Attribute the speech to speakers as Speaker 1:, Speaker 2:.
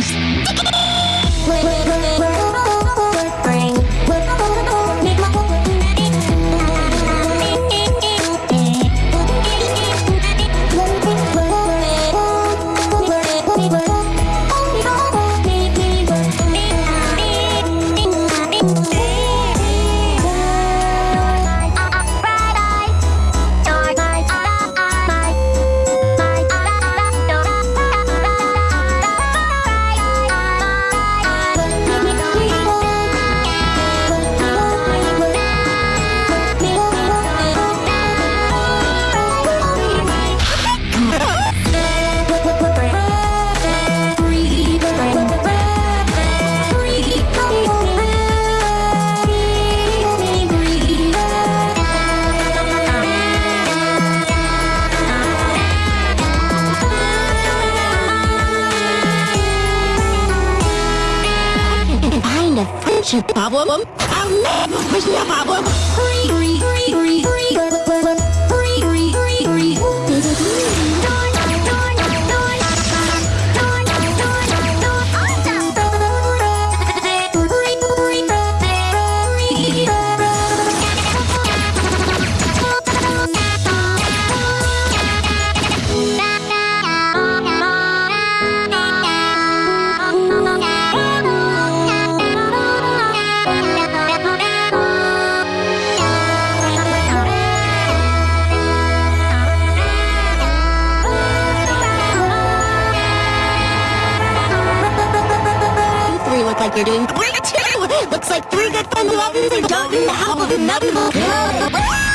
Speaker 1: Peace. Your problem? I'll never push your problem. Free, free, free, like you're doing great too. Looks like three good friends who obviously don't need the help of another.